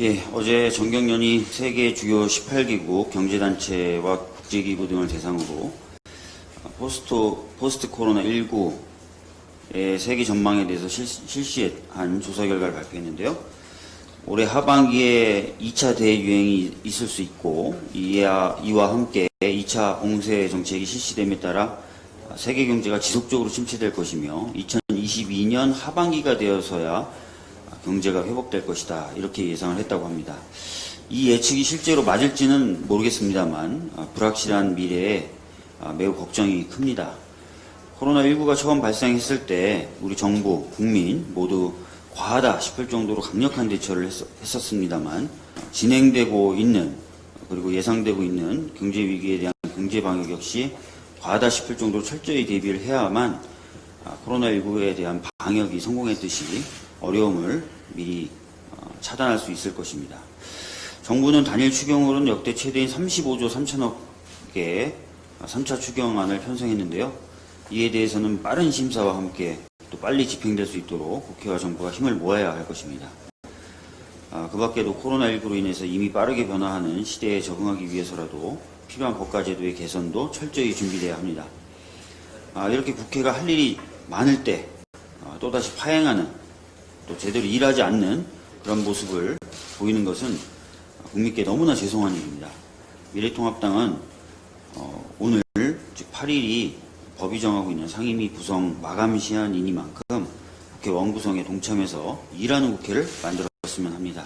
예, 어제 전경련이 세계 주요 18개국 경제단체와 국제기구 등을 대상으로 포스트, 포스트 코로나 19의 세계 전망에 대해서 실, 실시 한 조사 결과를 발표했는데요. 올해 하반기에 2차 대유행이 있을 수 있고 이와, 이와 함께 2차 봉쇄 정책이 실시됨에 따라 세계 경제가 지속적으로 침체될 것이며 2022년 하반기가 되어서야 경제가 회복될 것이다 이렇게 예상을 했다고 합니다. 이 예측이 실제로 맞을지는 모르겠습니다만 아, 불확실한 미래에 아, 매우 걱정이 큽니다. 코로나19가 처음 발생했을 때 우리 정부, 국민 모두 과하다 싶을 정도로 강력한 대처를 했, 었습니다만 진행되고 있는 그리고 예상되고 있는 경제 위기에 대한 경제 방역 역시 과하다 싶을 정도로 철저히 대비를 해야만 아, 코로나19에 대한 방역이 성공했듯이 어려움을 미리 어, 차단할 수 있을 것입니다. 정부는 단일 추경으로는 역대 최대인 35조 3천억의 3차 추경안을 편성했는데요. 이에 대해서는 빠른 심사와 함께 또 빨리 집행될 수 있도록 국회와 정부가 힘을 모아야 할 것입니다. 아, 그 밖에도 코로나19로 인해서 이미 빠르게 변화하는 시대에 적응하기 위해서라도 필요한 법과 제도의 개선도 철저히 준비되어야 합니다. 아, 이렇게 국회가 할 일이 많을 때 아, 또다시 파행하는 또 제대로 일하지 않는 그런 모습을 보이는 것은 국민께 너무나 죄송한 일입니다. 미래통합당은 어, 오늘 즉 8일이 법이 정하고 있는 상임위 구성 마감 시한이니만큼 국회 원구성에 동참해서 일하는 국회를 만들었으면 합니다.